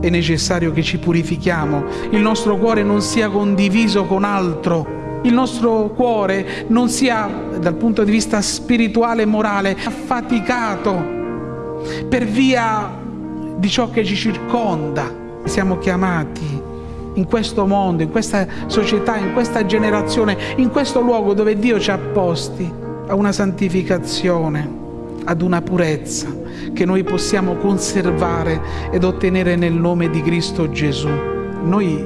è necessario che ci purifichiamo, il nostro cuore non sia condiviso con altro, il nostro cuore non sia dal punto di vista spirituale e morale affaticato per via di ciò che ci circonda. Siamo chiamati in questo mondo, in questa società, in questa generazione, in questo luogo dove Dio ci ha posti a una santificazione, ad una purezza che noi possiamo conservare ed ottenere nel nome di Cristo Gesù. Noi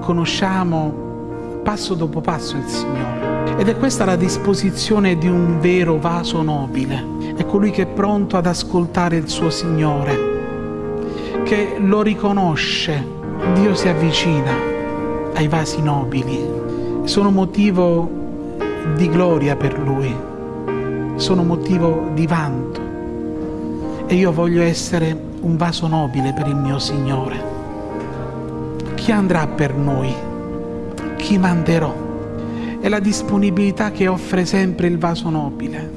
conosciamo passo dopo passo il Signore ed è questa la disposizione di un vero vaso nobile. È colui che è pronto ad ascoltare il suo Signore, che lo riconosce. Dio si avvicina ai vasi nobili. Sono motivo di gloria per Lui, sono motivo di vanto e io voglio essere un vaso nobile per il mio Signore. Chi andrà per noi? Chi manderò? È la disponibilità che offre sempre il vaso nobile.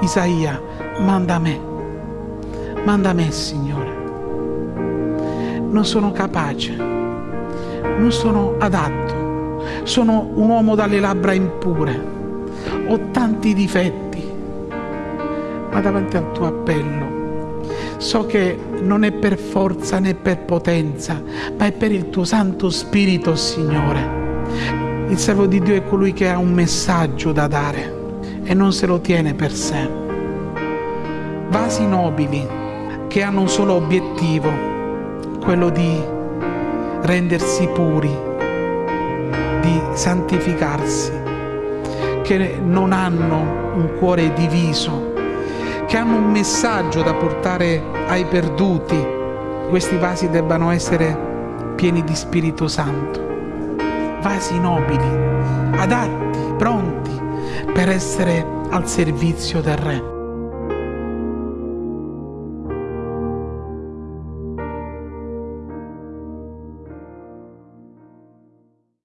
Isaia, manda me, manda me Signore. Non sono capace, non sono adatto, sono un uomo dalle labbra impure, ho tanti difetti, ma davanti al tuo appello so che non è per forza né per potenza, ma è per il tuo Santo Spirito, Signore. Il servo di Dio è colui che ha un messaggio da dare e non se lo tiene per sé. Vasi nobili che hanno un solo obiettivo, quello di rendersi puri, di santificarsi, che non hanno un cuore diviso, che hanno un messaggio da portare ai perduti. Questi vasi debbano essere pieni di Spirito Santo, vasi nobili, adatti, pronti per essere al servizio del Re.